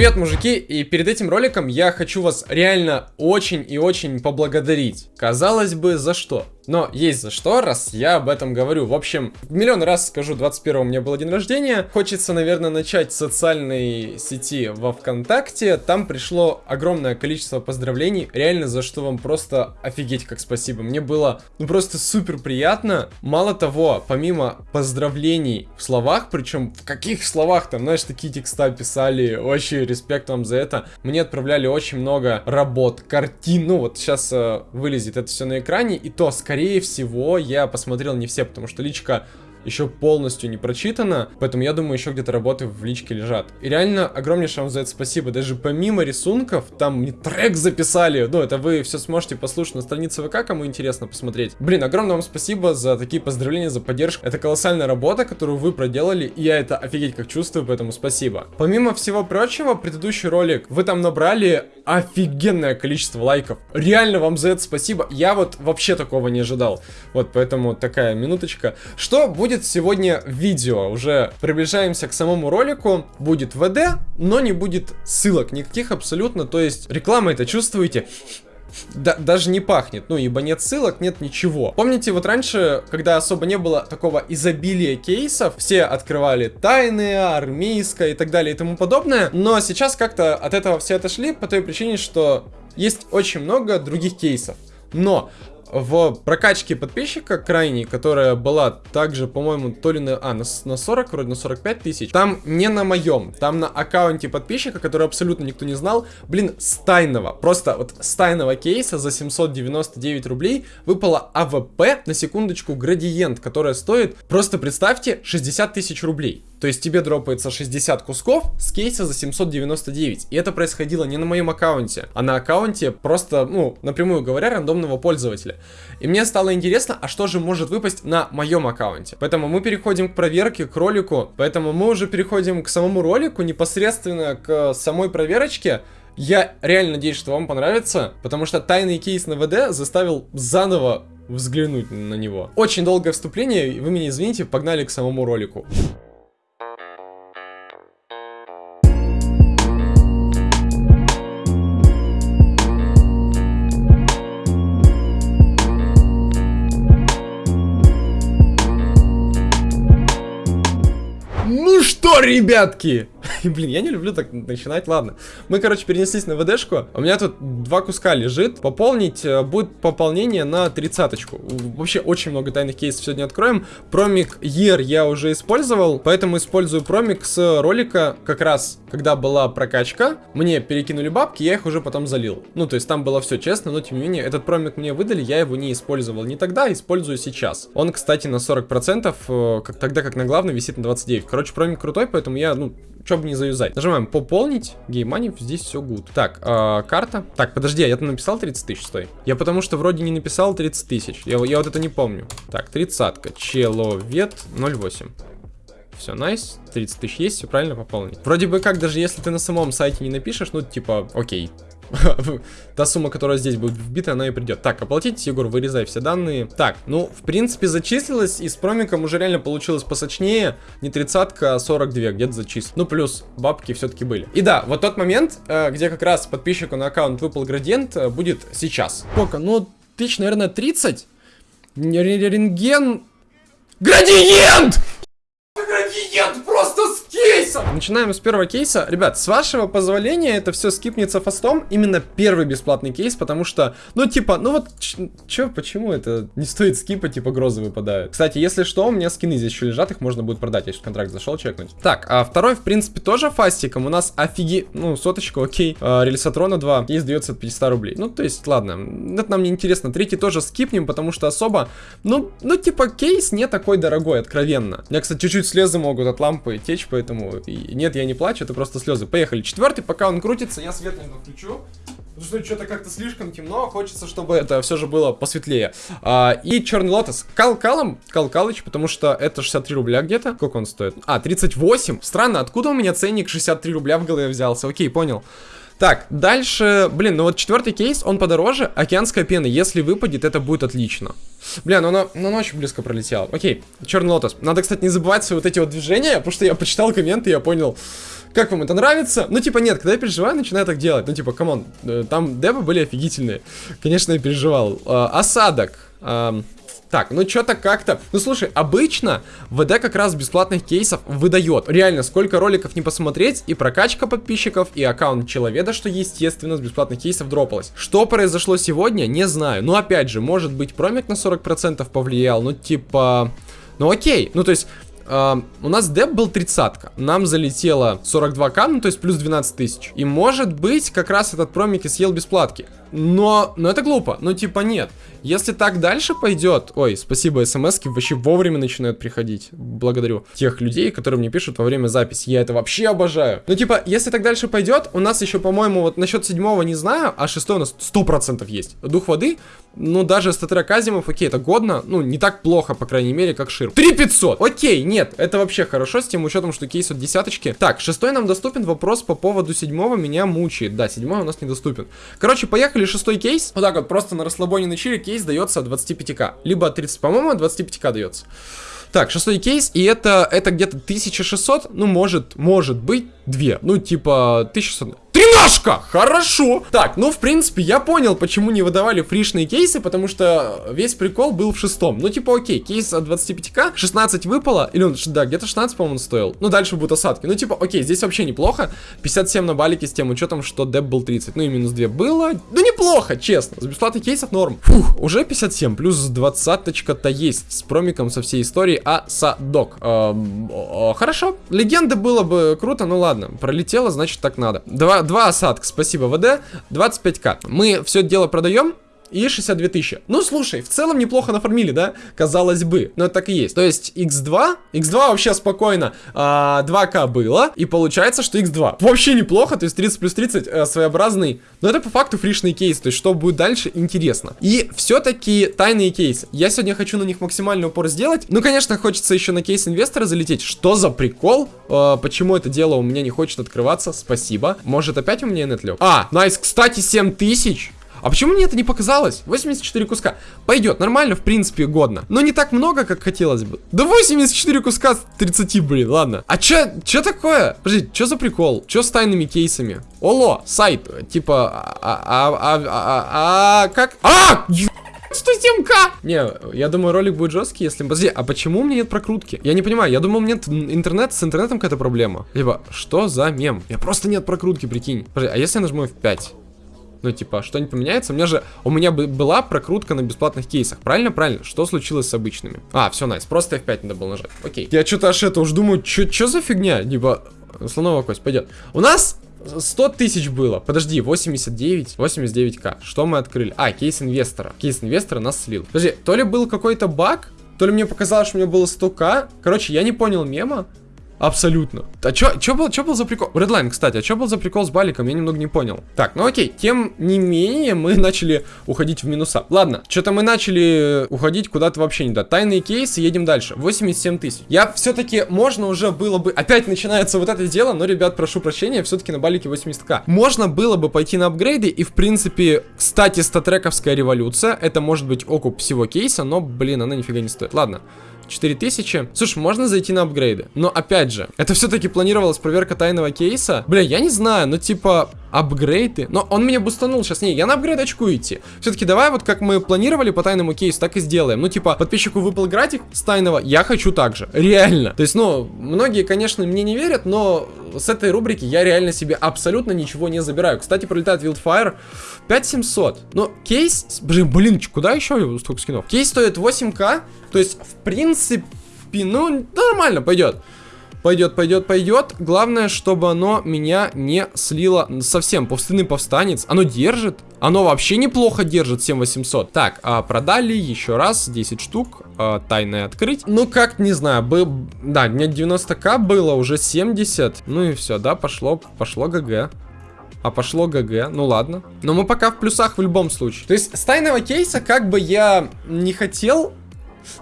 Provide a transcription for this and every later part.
Привет, мужики, и перед этим роликом я хочу вас реально очень и очень поблагодарить. Казалось бы, за что? Но есть за что, раз я об этом говорю. В общем, миллион раз скажу, 21 у меня был день рождения. Хочется, наверное, начать с социальной сети во ВКонтакте. Там пришло огромное количество поздравлений. Реально, за что вам просто офигеть как спасибо. Мне было, ну, просто супер приятно. Мало того, помимо поздравлений в словах, причем в каких словах там, знаешь, такие текста писали, очень респект вам за это. Мне отправляли очень много работ, картин. Ну, вот сейчас э, вылезет это все на экране. И то, скорее скорее всего, я посмотрел не все, потому что личка еще полностью не прочитано, поэтому я думаю, еще где-то работы в личке лежат. И реально, огромнейшее вам за это спасибо. Даже помимо рисунков, там мне трек записали. Ну, это вы все сможете послушать на странице ВК, кому интересно посмотреть. Блин, огромное вам спасибо за такие поздравления, за поддержку. Это колоссальная работа, которую вы проделали, и я это офигеть как чувствую, поэтому спасибо. Помимо всего прочего, предыдущий ролик, вы там набрали офигенное количество лайков. Реально вам за это спасибо. Я вот вообще такого не ожидал. Вот, поэтому такая минуточка. Что будет сегодня видео. Уже приближаемся к самому ролику. Будет ВД, но не будет ссылок никаких абсолютно. То есть реклама это чувствуете? Да, даже не пахнет, ну, ибо нет ссылок, нет ничего. Помните, вот раньше, когда особо не было такого изобилия кейсов, все открывали тайные, армейское и так далее и тому подобное, но сейчас как-то от этого все отошли по той причине, что есть очень много других кейсов. Но в прокачке подписчика крайней, которая была также, по-моему, то ли на, а, на, на 40, вроде на 45 тысяч, там не на моем, там на аккаунте подписчика, который абсолютно никто не знал, блин, с тайного, просто вот с тайного кейса за 799 рублей выпала AWP, на секундочку, градиент, которая стоит, просто представьте, 60 тысяч рублей. То есть тебе дропается 60 кусков с кейса за 799. И это происходило не на моем аккаунте, а на аккаунте просто, ну, напрямую говоря, рандомного пользователя. И мне стало интересно, а что же может выпасть на моем аккаунте. Поэтому мы переходим к проверке, к ролику. Поэтому мы уже переходим к самому ролику, непосредственно к самой проверочке. Я реально надеюсь, что вам понравится, потому что тайный кейс на ВД заставил заново взглянуть на него. Очень долгое вступление, вы меня извините, погнали к самому ролику. Что, ребятки? Блин, я не люблю так начинать, ладно. Мы, короче, перенеслись на ВДшку. У меня тут два куска лежит. Пополнить э, будет пополнение на тридцаточку. Вообще очень много тайных кейсов сегодня откроем. Промик Year я уже использовал, поэтому использую промик с ролика как раз, когда была прокачка. Мне перекинули бабки, я их уже потом залил. Ну, то есть там было все честно, но тем не менее, этот промик мне выдали, я его не использовал не тогда, использую сейчас. Он, кстати, на 40%, э, как тогда как на главной висит на 29. Короче, промик крутой, поэтому я, ну, что бы не заюзать. Нажимаем пополнить, геймани, здесь все good. Так, э, карта. Так, подожди, а я там написал 30 тысяч, стой. Я потому что вроде не написал 30 тысяч. Я, я вот это не помню. Так, тридцатка. Человек 08. Все, найс. 30 тысяч есть, все правильно пополнить. Вроде бы как, даже если ты на самом сайте не напишешь, ну, типа, окей, Та сумма, которая здесь будет вбита, она и придет. Так, оплатить, Егор, вырезай все данные. Так, ну, в принципе, зачислилось, и с промиком уже реально получилось посочнее. Не 30 а 42 где-то зачислил. Ну, плюс бабки все-таки были. И да, вот тот момент, э, где как раз подписчику на аккаунт выпал градиент, э, будет сейчас. Сколько? Ну, тысяч, наверное, 30? Рентген... Градиент! Кейса. Начинаем с первого кейса. Ребят, с вашего позволения это все скипнется фастом. Именно первый бесплатный кейс, потому что, ну, типа, ну вот, чё, почему это не стоит скипа, типа, грозы выпадают. Кстати, если что, у меня скины здесь еще лежат, их можно будет продать. Я сейчас контракт зашел чекнуть. Так, а второй, в принципе, тоже фастиком. У нас офиги... Ну, соточка, окей. А, Рельсатрона 2. Кейс дается от 500 рублей. Ну, то есть, ладно. Это нам не интересно. Третий тоже скипнем, потому что особо... Ну, ну, типа, кейс не такой дорогой, откровенно. У меня, кстати, чуть-чуть слезы могут от лампы течь, поэтому и нет, я не плачу, это просто слезы. Поехали. Четвертый, пока он крутится, я свет наверное, включу. Потому что что-то как-то слишком темно, хочется, чтобы это все же было посветлее. А, и черный лотос. Кал Калом, Кал Калыч, потому что это 63 рубля где-то. Сколько он стоит? А, 38. Странно, откуда у меня ценник 63 рубля в голове взялся? Окей, понял. Так, дальше, блин, ну вот четвертый кейс, он подороже, океанская пена, если выпадет, это будет отлично. Бля, ну она, ну она очень близко пролетела. Окей, черный лотос. Надо, кстати, не забывать свои вот эти вот движения, потому что я почитал комменты, я понял, Как вам это нравится? Ну, типа, нет, когда я переживаю, начинаю так делать. Ну, типа, come on, э, там дебы были офигительные. Конечно, я переживал. Э, осадок. Э, так, ну что-то как-то... Ну слушай, обычно ВД как раз бесплатных кейсов выдает. Реально, сколько роликов не посмотреть, и прокачка подписчиков, и аккаунт человека, что естественно с бесплатных кейсов дропалось. Что произошло сегодня, не знаю. Ну опять же, может быть промик на 40% повлиял, ну типа... Ну окей, ну то есть... Uh, у нас деп был 30 -ка. Нам залетело 42к, ну то есть плюс 12 тысяч. И может быть как раз этот промик и съел бесплатки. Но, но это глупо, ну типа нет. Если так дальше пойдет... Ой, спасибо, смс вообще вовремя начинают приходить. Благодарю тех людей, которые мне пишут во время записи. Я это вообще обожаю. Ну, типа, если так дальше пойдет, у нас еще, по-моему, вот насчет седьмого не знаю, а шестой у нас сто процентов есть. Дух воды, ну, даже статера Казимов, окей, это годно. Ну, не так плохо, по крайней мере, как Шир. 3500! Окей, нет, это вообще хорошо, с тем учетом, что кейс от десяточки. Так, шестой нам доступен, вопрос по поводу седьмого меня мучает. Да, седьмой у нас недоступен. Короче, поехали, шестой кейс. Вот так вот, просто на расслабоне на чили кейс дается 25к. Либо 30, по-моему, 25к дается. Так, шестой кейс, и это, это где-то 1600, ну, может, может быть, 2. Ну, типа, 1600. Тринашка! Хорошо! Так, ну, в принципе, я понял, почему не выдавали фришные кейсы, потому что весь прикол был в шестом. Ну, типа, окей, кейс от 25к, 16 выпало, или он, да, где-то 16, по-моему, стоил. Ну, дальше будут осадки. Ну, типа, окей, здесь вообще неплохо. 57 на балике с тем учетом, что деп был 30. Ну, и минус 2 было. Ну, неплохо, честно. С бесплатных кейсов норм. Фух, уже 57, плюс 20-то есть с промиком со всей истории, а садок. Эм, хорошо. Легенды было бы круто, ну ладно. Пролетело, значит, так надо. Два два осадка, спасибо, ВД, 25к. Мы все дело продаем, и 62 тысячи. Ну, слушай, в целом неплохо нафармили, да? Казалось бы. Но это так и есть. То есть x2, x2 вообще спокойно а, 2к было, и получается, что x2 вообще неплохо, то есть 30 плюс 30 а, своеобразный. Но это по факту фришный кейс, то есть что будет дальше, интересно. И все-таки тайные кейсы. Я сегодня хочу на них максимальный упор сделать. Ну, конечно, хочется еще на кейс инвестора залететь. Что за прикол? А, почему это дело у меня не хочет открываться? Спасибо. Может опять у меня нет лег? А, найс, кстати, 7000. А почему мне это не показалось? 84 куска. Пойдет, нормально, в принципе, годно. Но не так много, как хотелось бы. Да 84 куска с 30, блин, ладно. А чё, чё такое? Подожди, чё за прикол? Чё с тайными кейсами? Оло, сайт, типа, а, а, а, а, а, а как? А! 107к! Не, я думаю, ролик будет жесткий, если... Подожди, а почему у меня нет прокрутки? Я не понимаю, я думал, у меня нет интернет, с интернетом какая-то проблема. Либо, что за мем? Я просто нет прокрутки, прикинь. Подожди, а если я нажму F5? Ну, типа, что-нибудь поменяется? У меня же, у меня была прокрутка на бесплатных кейсах. Правильно? Правильно. Что случилось с обычными? А, все, найс. Просто F5 надо было нажать. Окей. Я что-то аж это уж думаю, что за фигня? Типа, слоновая кость, пойдет. У нас 100 тысяч было. Подожди, 89, 89к. Что мы открыли? А, кейс инвестора. Кейс инвестора нас слил. Подожди, то ли был какой-то баг, то ли мне показалось, что у меня было 100к. Короче, я не понял мема. Абсолютно. А чё, чё, был, чё был за прикол? Redline, кстати, а чё был за прикол с баликом? Я немного не понял. Так, ну окей. Тем не менее, мы начали уходить в минуса. Ладно, что-то мы начали уходить куда-то вообще не да. Тайные кейсы, едем дальше. 87 тысяч. Я все-таки, можно уже было бы... Опять начинается вот это дело, но, ребят, прошу прощения, все-таки на балике 80к. Можно было бы пойти на апгрейды, и, в принципе, кстати, статрековская революция, это может быть окуп всего кейса, но, блин, она нифига не стоит. Ладно. 4000. Слушай, можно зайти на апгрейды. Но опять же, это все-таки планировалась проверка тайного кейса. Бля, я не знаю, но типа апгрейды. Но он меня бустанул сейчас. Не, я на апгрейд очку идти. Все-таки давай вот как мы планировали по тайному кейсу, так и сделаем. Ну типа, подписчику выпал график с тайного, я хочу так же. Реально. То есть, ну, многие, конечно, мне не верят, но с этой рубрики я реально себе абсолютно ничего не забираю. Кстати, пролетает Wildfire 5700. Ну, кейс... Блин, блин, куда еще столько скинов? Кейс стоит 8к. То есть, в принципе, ну, нормально пойдет. Пойдет, пойдет, пойдет. Главное, чтобы оно меня не слило совсем. Пустынный повстанец. Оно держит. Оно вообще неплохо держит 7800. Так, а продали еще раз 10 штук. А, тайное открыть. Ну, как, не знаю. Бы... Да, меня 90к было, уже 70. Ну и все, да, пошло, пошло ГГ. А пошло ГГ, ну ладно. Но мы пока в плюсах в любом случае. То есть с тайного кейса как бы я не хотел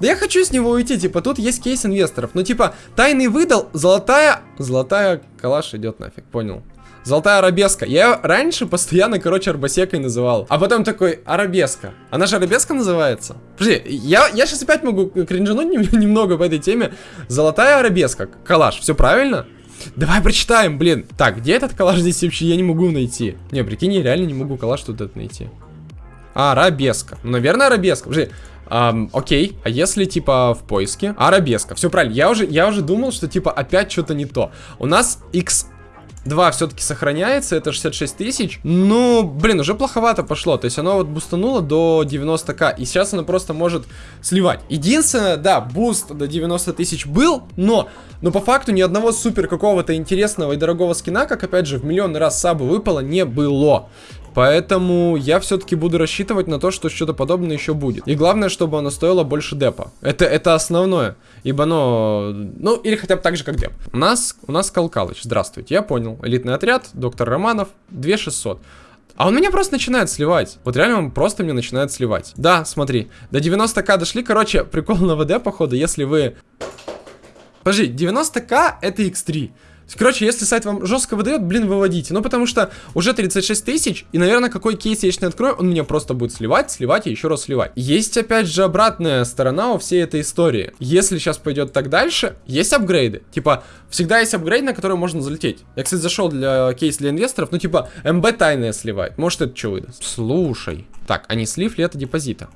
да я хочу с него уйти, типа, тут есть кейс инвесторов. Ну, типа, тайный выдал, золотая... Золотая калаш идет нафиг, понял. Золотая арабеска. Я ее раньше постоянно, короче, арбасекой называл. А потом такой, арабеска. Она же арабеска называется? Подожди, я, я сейчас опять могу кринжануть немного по этой теме. Золотая арабеска. Калаш, все правильно? Давай прочитаем, блин. Так, где этот коллаж здесь вообще? Я не могу найти. Не, прикинь, я реально не могу коллаж тут этот найти. А, арабеска. Ну, наверное, арабеска. Подожди. Эм, окей, а если типа в поиске? Арабеска, все правильно, я уже, я уже думал, что типа опять что-то не то У нас x 2 все-таки сохраняется, это 66 тысяч. Ну, блин, уже плоховато пошло. То есть оно вот бустануло до 90к. И сейчас оно просто может сливать. Единственное, да, буст до 90 тысяч был, но, но по факту ни одного супер какого-то интересного и дорогого скина, как опять же в миллион раз сабы выпало, не было. Поэтому я все-таки буду рассчитывать на то, что что-то подобное еще будет. И главное, чтобы оно стоило больше депа. Это, это основное. Ибо оно... Ну, или хотя бы так же, как деп. У нас, у нас Калкалыч. Здравствуйте, я понял. Элитный отряд, доктор Романов, 2600. А он меня просто начинает сливать. Вот реально он просто меня начинает сливать. Да, смотри. До 90к дошли. Короче, прикол на ВД, походу, если вы... Подожди, 90к это x3. Короче, если сайт вам жестко выдает, блин, выводите. Ну, потому что уже 36 тысяч, и, наверное, какой кейс я еще не открою, он меня просто будет сливать, сливать и еще раз сливать. Есть, опять же, обратная сторона у всей этой истории. Если сейчас пойдет так дальше, есть апгрейды. Типа, всегда есть апгрейд, на который можно залететь. Я, кстати, зашел для кейс для инвесторов, ну, типа, МБ тайная сливает. Может, это что выдаст? Слушай. Так, а не слив ли это депозита?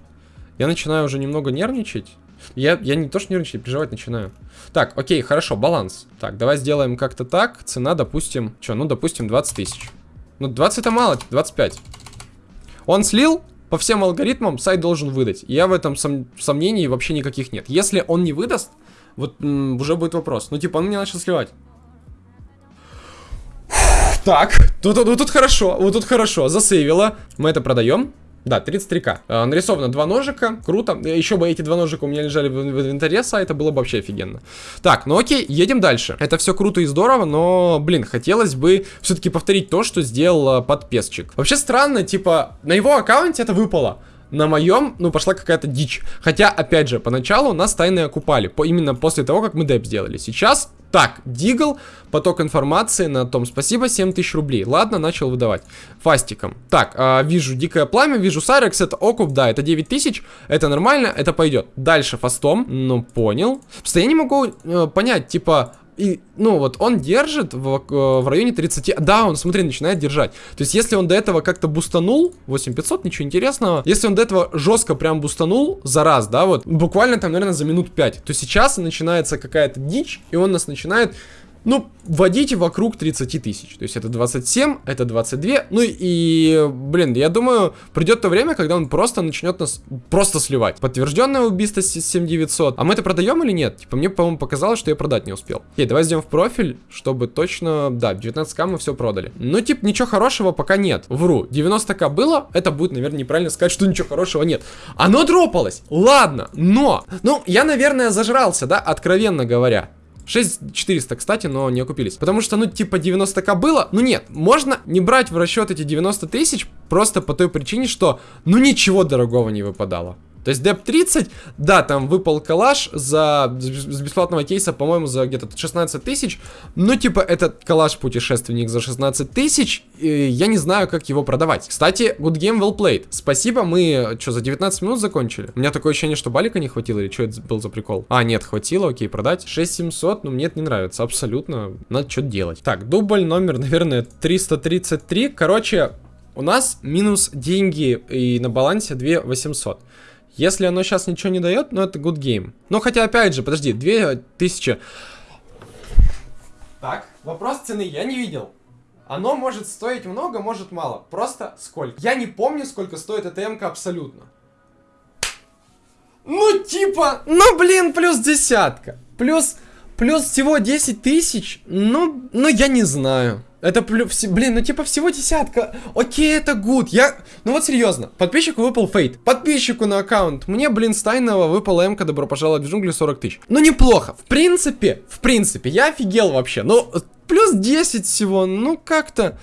Я начинаю уже немного нервничать. Я, я не то что нервничать, переживать начинаю. Так, окей, хорошо, баланс. Так, давай сделаем как-то так. Цена, допустим, что, ну, допустим, 20 тысяч. Ну, 20 это мало, 25. Он слил, по всем алгоритмам сайт должен выдать. я в этом сом сомнений вообще никаких нет. Если он не выдаст, вот уже будет вопрос. Ну, типа, он мне начал сливать. Так, тут, тут, тут хорошо, вот тут хорошо, засейвило. Мы это продаем. Да, 33к. Э, нарисовано два ножика, круто. Еще бы эти два ножика у меня лежали в, в инвентаре сайта, было бы вообще офигенно. Так, ну окей, едем дальше. Это все круто и здорово, но, блин, хотелось бы все-таки повторить то, что сделал э, подпесчик. Вообще странно, типа, на его аккаунте это выпало на моем, ну, пошла какая-то дичь. Хотя, опять же, поначалу нас тайные окупали, по, именно после того, как мы деп сделали. Сейчас, так, дигл, поток информации на том, спасибо, 7000 рублей. Ладно, начал выдавать. Фастиком. Так, э, вижу дикое пламя, вижу Сарекс, это окуп, да, это 9000, это нормально, это пойдет. Дальше фастом, ну, понял. Просто я не могу э, понять, типа, и, ну, вот он держит в, э, в районе 30... Да, он, смотри, начинает держать. То есть, если он до этого как-то бустанул, 8500, ничего интересного. Если он до этого жестко прям бустанул за раз, да, вот, буквально там, наверное, за минут 5, то сейчас начинается какая-то дичь, и он нас начинает ну, вводите вокруг 30 тысяч. То есть это 27, это 22. Ну и, блин, я думаю, придет то время, когда он просто начнет нас просто сливать. Подтвержденное убийство 7900. А мы это продаем или нет? Типа мне, по-моему, показалось, что я продать не успел. Окей, давай сделаем в профиль, чтобы точно... Да, 19к мы все продали. Ну, типа, ничего хорошего пока нет. Вру. 90к было, это будет, наверное, неправильно сказать, что ничего хорошего нет. Оно дропалось. Ладно, но... Ну, я, наверное, зажрался, да, откровенно говоря. 6400, кстати, но не окупились. Потому что, ну, типа 90к было. Ну, нет, можно не брать в расчет эти 90 тысяч просто по той причине, что, ну, ничего дорогого не выпадало. То есть Деп 30, да, там выпал калаш за, с бесплатного кейса, по-моему, за где-то 16 тысяч. Ну, типа, этот калаш-путешественник за 16 тысяч, я не знаю, как его продавать. Кстати, good game well played. Спасибо, мы, что, за 19 минут закончили? У меня такое ощущение, что балика не хватило, или что это был за прикол? А, нет, хватило, окей, продать. 6700, ну, мне это не нравится, абсолютно. Надо что-то делать. Так, дубль номер, наверное, 333. Короче, у нас минус деньги и на балансе 2800. Если оно сейчас ничего не дает, ну это good game. Но хотя, опять же, подожди, 2000... Так, вопрос цены я не видел. Оно может стоить много, может мало. Просто сколько? Я не помню, сколько стоит эта м абсолютно. Ну, типа, ну, блин, плюс десятка. Плюс, плюс всего 10 тысяч. Ну, ну, я не знаю. Это, блин, ну типа всего десятка. Окей, это гуд. Я, ну вот серьезно. Подписчику выпал фейт. Подписчику на аккаунт. Мне, блин, Стайного выпала МК, добро пожаловать в джунгли 40 тысяч. Ну неплохо. В принципе, в принципе, я офигел вообще. Ну, плюс 10 всего. Ну как-то.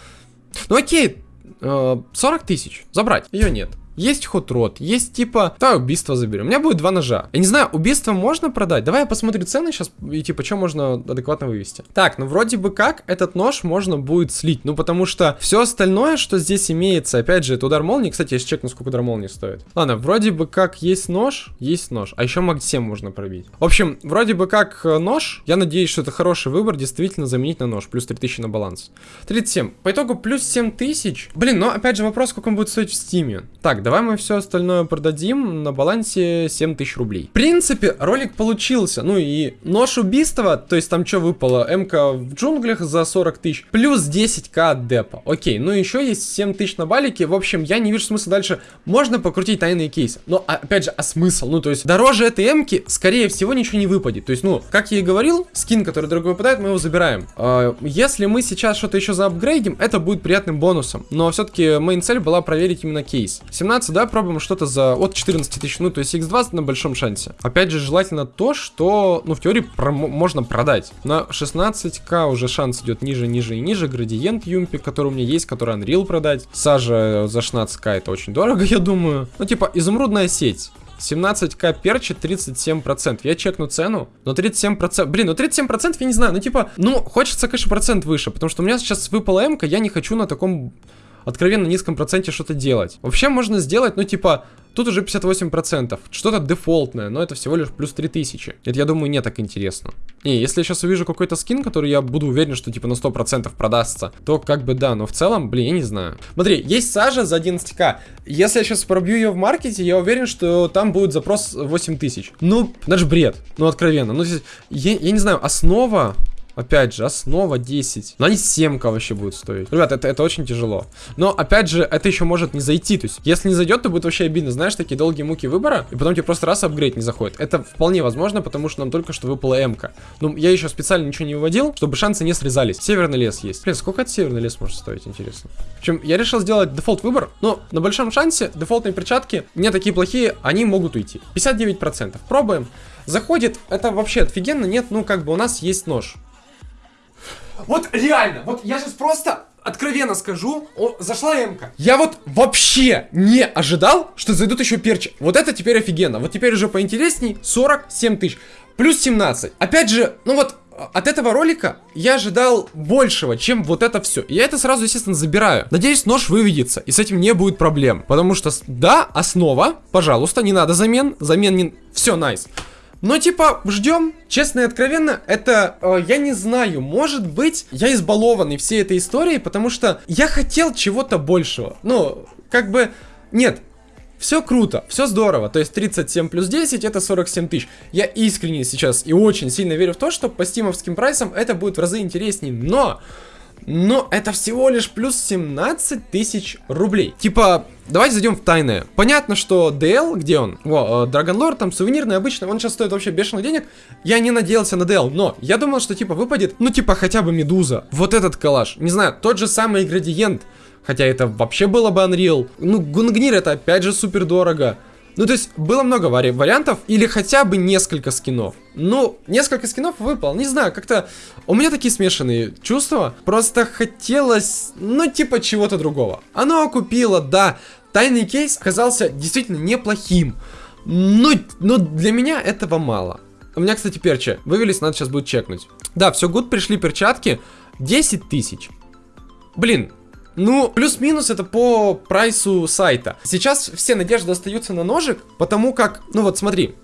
Ну окей. 40 э, тысяч. Забрать. Ее нет. Есть хот-рот, есть типа, да, убийство заберем. У меня будет два ножа. Я не знаю, убийство можно продать? Давай я посмотрю цены сейчас и типа, что можно адекватно вывести. Так, ну вроде бы как этот нож можно будет слить, ну потому что все остальное, что здесь имеется, опять же, это удар молнии. Кстати, я чекну, сколько удар молнии стоит. Ладно, вроде бы как есть нож, есть нож, а еще маг 7 можно пробить. В общем, вроде бы как э, нож, я надеюсь, что это хороший выбор, действительно заменить на нож, плюс 3000 на баланс. 37, по итогу плюс 7000. Блин, но опять же вопрос, сколько он будет стоить в Steam е. Так, давай мы все остальное продадим на балансе 7000 рублей. В принципе, ролик получился, ну и нож убийства, то есть там что выпало, МК в джунглях за 40 тысяч, плюс 10к от депа. Окей, ну еще есть 7 тысяч на балике, в общем, я не вижу смысла дальше. Можно покрутить тайные кейсы, но опять же, а смысл? Ну, то есть дороже этой МК, скорее всего, ничего не выпадет. То есть, ну, как я и говорил, скин, который дорого выпадает, мы его забираем. А, если мы сейчас что-то еще заапгрейдим, это будет приятным бонусом. Но все-таки моя цель была проверить именно кейс. 17, да, пробуем что-то за от 14 тысяч, ну, то есть x20 на большом шансе. Опять же, желательно то, что, ну, в теории про можно продать. На 16к уже шанс идет ниже, ниже и ниже. Градиент Юмпи, который у меня есть, который Unreal продать. Сажа за 16к это очень дорого, я думаю. Ну, типа, изумрудная сеть. 17к перчи 37%. Я чекну цену, но 37%... Блин, ну 37% я не знаю, ну типа... Ну, хочется, конечно, процент выше, потому что у меня сейчас выпала м я не хочу на таком откровенно низком проценте что-то делать. Вообще можно сделать, ну типа, тут уже 58%, что-то дефолтное, но это всего лишь плюс 3000. Это, я думаю, не так интересно. И если я сейчас увижу какой-то скин, который я буду уверен, что типа на 100% продастся, то как бы да, но в целом, блин, я не знаю. Смотри, есть сажа за 11к. Если я сейчас пробью ее в маркете, я уверен, что там будет запрос 8000. Ну, даже бред, ну откровенно. Ну, я, я не знаю, основа Опять же, основа 10. Но они 7к вообще будут стоить. Ребят, это, это очень тяжело. Но, опять же, это еще может не зайти. То есть, если не зайдет, то будет вообще обидно. Знаешь, такие долгие муки выбора, и потом тебе просто раз апгрейд не заходит. Это вполне возможно, потому что нам только что выпала м-ка. Ну, я еще специально ничего не выводил, чтобы шансы не срезались. Северный лес есть. Блин, сколько от северный лес может стоить, интересно? В общем, я решил сделать дефолт выбор, но на большом шансе дефолтные перчатки не такие плохие, они могут уйти. 59%. Пробуем. Заходит, это вообще офигенно, нет, ну как бы у нас есть нож. Вот реально, вот я сейчас просто откровенно скажу, о, зашла М-ка. Я вот вообще не ожидал, что зайдут еще перчи. Вот это теперь офигенно. Вот теперь уже поинтересней 47 тысяч. Плюс 17. Опять же, ну вот от этого ролика я ожидал большего, чем вот это все. Я это сразу, естественно, забираю. Надеюсь, нож выведется, и с этим не будет проблем. Потому что, да, основа, пожалуйста, не надо замен. Замен не... Все, найс. Nice. Но типа, ждем. Честно и откровенно, это, э, я не знаю, может быть, я избалованный всей этой историей, потому что я хотел чего-то большего. Ну, как бы, нет, все круто, все здорово, то есть 37 плюс 10 это 47 тысяч. Я искренне сейчас и очень сильно верю в то, что по стимовским прайсам это будет в разы интереснее, но... Но это всего лишь плюс 17 тысяч рублей. Типа, давайте зайдем в тайное. Понятно, что DL, где он? О, Dragon Lord, там сувенирный обычный, он сейчас стоит вообще бешеных денег. Я не надеялся на DL, но я думал, что типа выпадет, ну типа хотя бы Медуза. Вот этот коллаж. Не знаю, тот же самый градиент. Хотя это вообще было бы Unreal. Ну, Гунгнир это опять же супер дорого. Ну, то есть, было много вари вариантов, или хотя бы несколько скинов. Ну, несколько скинов выпал, не знаю, как-то... У меня такие смешанные чувства, просто хотелось, ну, типа чего-то другого. Оно окупило, да, тайный кейс оказался действительно неплохим, но, но для меня этого мало. У меня, кстати, перчи вывелись, надо сейчас будет чекнуть. Да, все гуд, пришли перчатки, 10 тысяч. Блин, ну, плюс-минус это по прайсу сайта. Сейчас все надежды остаются на ножик, потому как, ну вот смотри,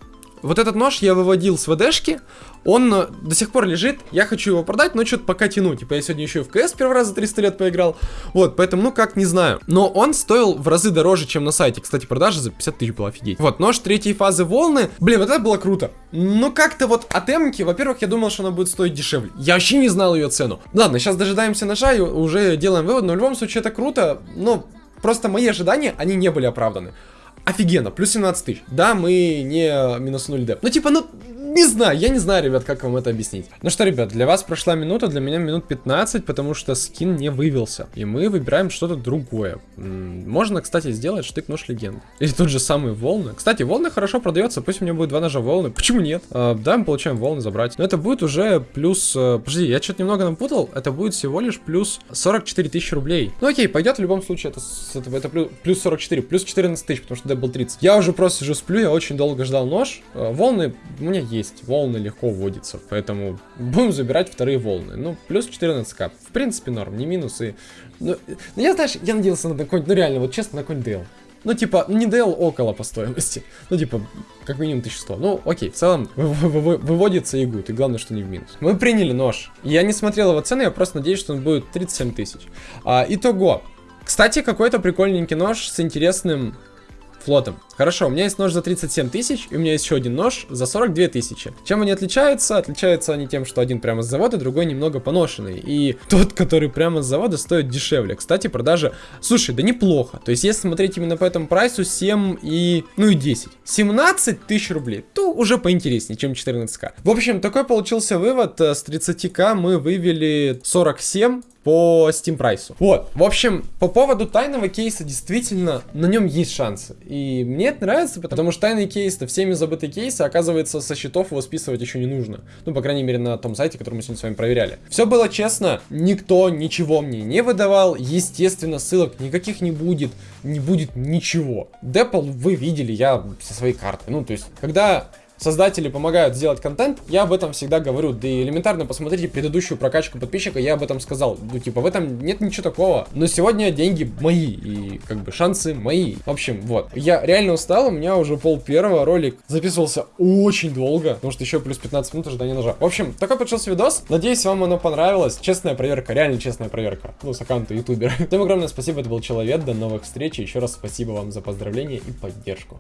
вот этот нож я выводил с ВДшки, он э, до сих пор лежит, я хочу его продать, но что-то пока тяну. Типа я сегодня еще и в КС первый раз за 300 лет поиграл. Вот, поэтому, ну как, не знаю. Но он стоил в разы дороже, чем на сайте. Кстати, продажа за 50 тысяч была офигеть. Вот, нож третьей фазы волны. Блин, вот это было круто. Но как-то вот от эмки, во-первых, я думал, что она будет стоить дешевле. Я вообще не знал ее цену. Ладно, сейчас дожидаемся ножа и уже делаем вывод. Но в любом случае это круто. Но просто мои ожидания, они не были оправданы. Офигенно, плюс 17 тысяч. Да, мы не минуснули деп. Ну, типа, ну, не знаю, я не знаю, ребят, как вам это объяснить. Ну что, ребят, для вас прошла минута, для меня минут 15, потому что скин не вывелся. И мы выбираем что-то другое. Можно, кстати, сделать штык-нож легенд. Или тот же самый волны. Кстати, волны хорошо продается, пусть у меня будет два ножа волны. Почему нет? А, да, мы получаем волны забрать. Но это будет уже плюс... А, подожди, я что-то немного напутал. Это будет всего лишь плюс 44 тысячи рублей. Ну окей, пойдет в любом случае. Это, это, это плюс, плюс 44, плюс 14 тысяч, потому что был 30. Я уже просто сижу сплю, я очень долго ждал нож. А, волны у меня есть. Волны легко вводятся, поэтому будем забирать вторые волны. Ну, плюс 14к. В принципе, норм, не минус. И... Ну, ну я, знаешь, я надеялся на какой-нибудь, ну реально, вот честно, на какой-нибудь DL. Ну, типа, не DL около по стоимости. Ну, типа, как минимум 1100. Ну, окей, в целом выводится и гуд, и главное, что не в минус. Мы приняли нож. Я не смотрел его цены, я просто надеюсь, что он будет 37 тысяч. А, итого. Кстати, какой-то прикольненький нож с интересным флотом. Хорошо, у меня есть нож за 37 тысяч, и у меня есть еще один нож за 42 тысячи. Чем они отличаются? Отличаются они тем, что один прямо с завода, другой немного поношенный. И тот, который прямо с завода, стоит дешевле. Кстати, продажа... Слушай, да неплохо. То есть, если смотреть именно по этому прайсу, 7 и... Ну и 10. 17 тысяч рублей. То уже поинтереснее, чем 14к. В общем, такой получился вывод. С 30к мы вывели 47 по Steam прайсу. Вот, в общем, по поводу тайного кейса, действительно, на нем есть шансы. И мне это нравится, потому что тайный кейс, это всеми забытый кейс, а оказывается, со счетов его списывать еще не нужно. Ну, по крайней мере, на том сайте, который мы сегодня с вами проверяли. Все было честно, никто ничего мне не выдавал, естественно, ссылок никаких не будет, не будет ничего. Депл вы видели, я со своей карты. Ну, то есть, когда создатели помогают сделать контент, я об этом всегда говорю. Да и элементарно посмотрите предыдущую прокачку подписчика, я об этом сказал. Ну, типа, в этом нет ничего такого. Но сегодня деньги мои, и как бы шансы мои. В общем, вот. Я реально устал, у меня уже пол первого ролик записывался очень долго, потому что еще плюс 15 минут ожидания ножа. В общем, такой получился видос. Надеюсь, вам оно понравилось. Честная проверка, реально честная проверка. Ну, с аккаунта ютубера. Всем огромное спасибо, это был Человек, до новых встреч. Еще раз спасибо вам за поздравления и поддержку.